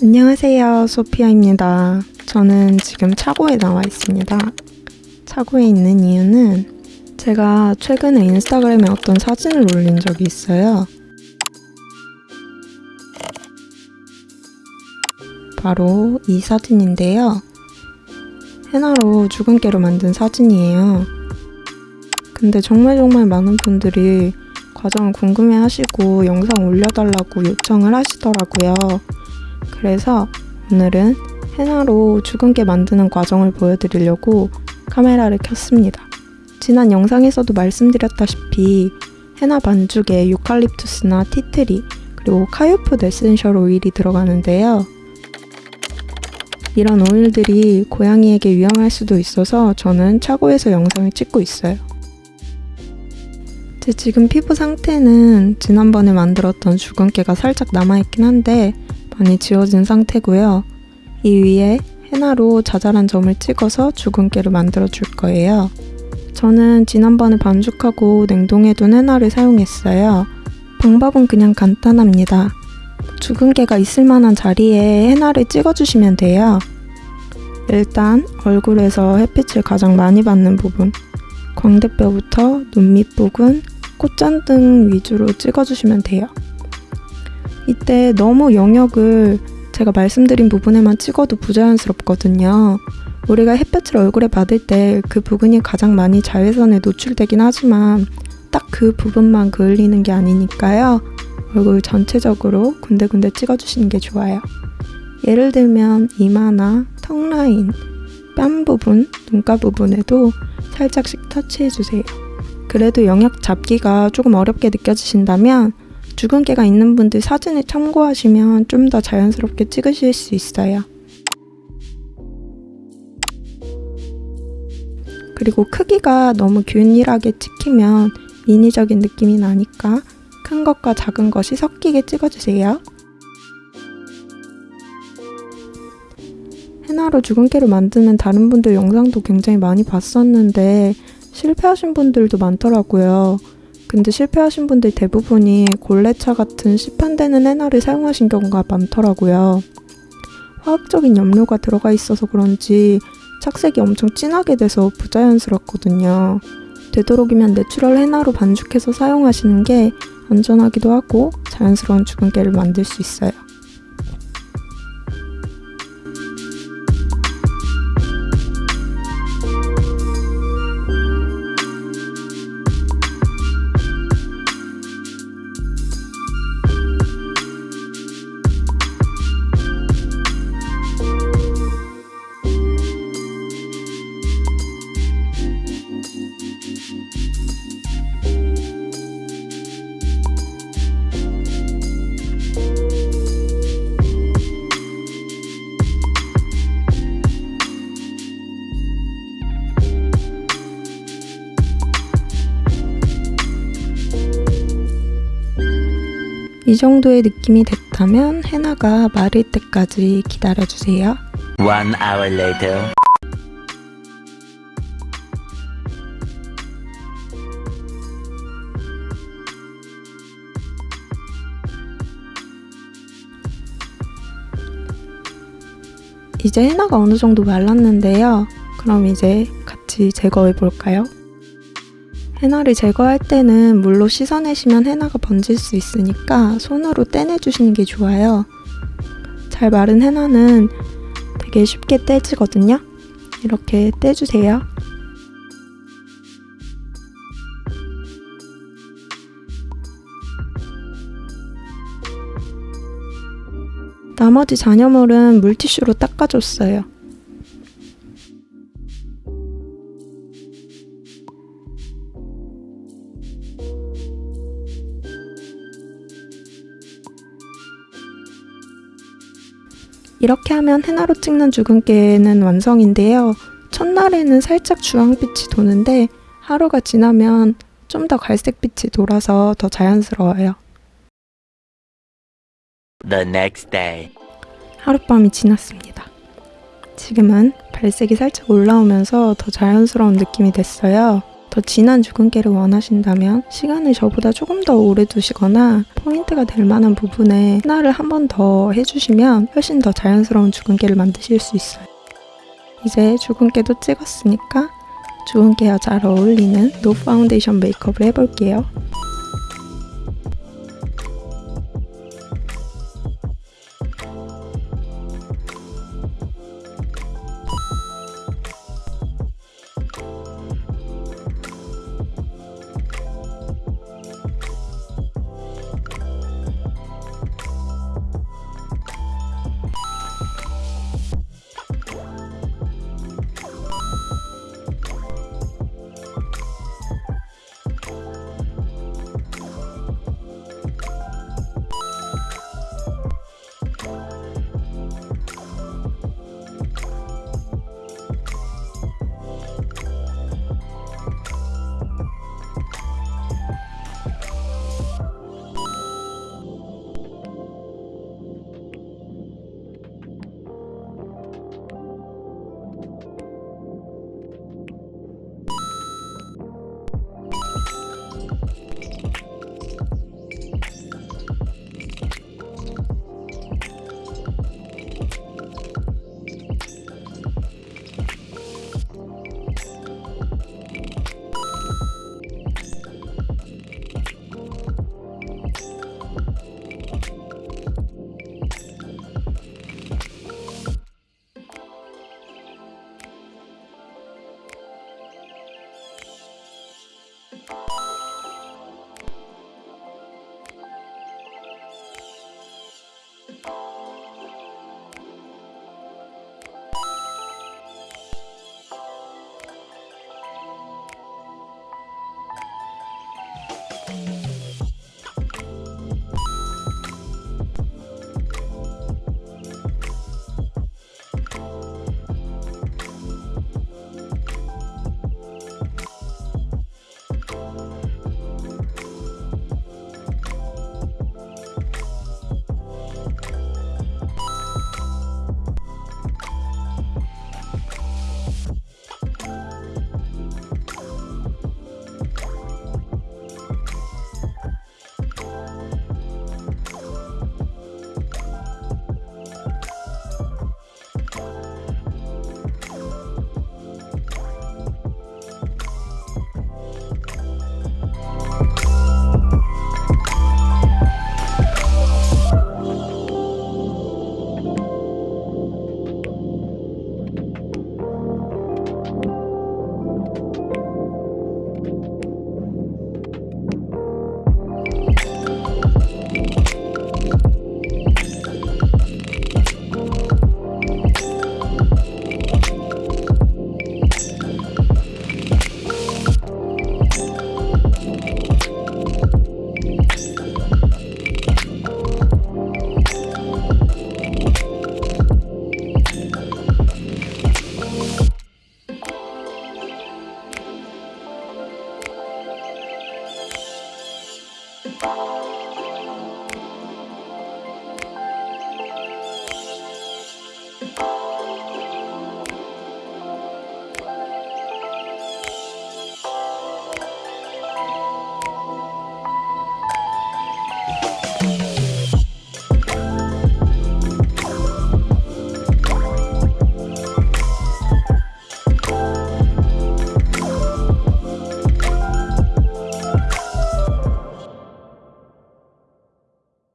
안녕하세요. 소피아입니다. 저는 지금 차고에 나와 있습니다. 차고에 있는 이유는 제가 최근에 인스타그램에 어떤 사진을 올린 적이 있어요. 바로 이 사진인데요. 헤나로 주근깨로 만든 사진이에요. 근데 정말 정말 많은 분들이 과정을 궁금해 하시고 영상 올려달라고 요청을 하시더라고요. 그래서 오늘은 헤나로 주근깨 만드는 과정을 보여드리려고 카메라를 켰습니다. 지난 영상에서도 말씀드렸다시피 헤나 반죽에 유칼립투스나 tea tree 그리고 카유푸트 essential 오일이 들어가는데요. 이런 오일들이 고양이에게 위험할 수도 있어서 저는 차고에서 영상을 찍고 있어요. 제 지금 피부 상태는 지난번에 만들었던 주근깨가 살짝 남아있긴 한데 많이 지워진 상태고요. 이 위에 헤나로 자잘한 점을 찍어서 주근깨를 만들어 줄 거예요. 저는 지난번에 반죽하고 냉동해둔 헤나를 사용했어요. 방법은 그냥 간단합니다. 주근깨가 있을 만한 자리에 헤나를 찍어주시면 돼요. 일단 얼굴에서 햇빛을 가장 많이 받는 부분, 광대뼈부터 눈 밑부분, 콧잔등 위주로 찍어주시면 돼요. 이때 너무 영역을 제가 말씀드린 부분에만 찍어도 부자연스럽거든요. 우리가 햇볕을 얼굴에 받을 때 그 부분이 가장 많이 자외선에 노출되긴 하지만 딱 그 부분만 그을리는 게 아니니까요. 얼굴 전체적으로 군데군데 찍어주시는 게 좋아요. 예를 들면 이마나 턱 라인, 뺨 부분, 눈가 부분에도 살짝씩 터치해주세요. 그래도 영역 잡기가 조금 어렵게 느껴지신다면 주근깨가 있는 분들 사진을 참고하시면 좀 더 자연스럽게 찍으실 수 있어요. 그리고 크기가 너무 균일하게 찍히면 인위적인 느낌이 나니까 큰 것과 작은 것이 섞이게 찍어주세요. 헤나로 주근깨를 만드는 다른 분들 영상도 굉장히 많이 봤었는데 실패하신 분들도 많더라고요. 근데 실패하신 분들 대부분이 골레차 같은 시판되는 헤나를 사용하신 경우가 많더라고요. 화학적인 염료가 들어가 있어서 그런지 착색이 엄청 진하게 돼서 부자연스럽거든요. 되도록이면 natural 헤나로 반죽해서 사용하시는 게 안전하기도 하고 자연스러운 주근깨를 만들 수 있어요. 이 정도의 느낌이 됐다면 헤나가 마를 때까지 기다려주세요. One hour later. 이제 헤나가 어느 정도 말랐는데요. 그럼 이제 같이 제거해 볼까요? 헤나를 제거할 때는 물로 씻어내시면 헤나가 번질 수 있으니까 손으로 떼내주시는 게 좋아요. 잘 마른 헤나는 되게 쉽게 떼지거든요. 이렇게 떼주세요. 나머지 잔여물은 물티슈로 닦아줬어요. 이렇게 하면 헤나로 찍는 주근깨는 완성인데요. 첫날에는 살짝 주황빛이 도는데 하루가 지나면 좀 더 갈색빛이 돌아서 더 자연스러워요. The next day. 하룻밤이 지났습니다. 지금은 발색이 살짝 올라오면서 더 자연스러운 느낌이 됐어요. 더 진한 주근깨를 원하신다면 시간을 저보다 조금 더 오래 두시거나 포인트가 될 만한 부분에 헤나를 한 번 더 해주시면 훨씬 더 자연스러운 주근깨를 만드실 수 있어요. 이제 주근깨도 찍었으니까 주근깨와 잘 어울리는 노 파운데이션 메이크업을 해볼게요. Música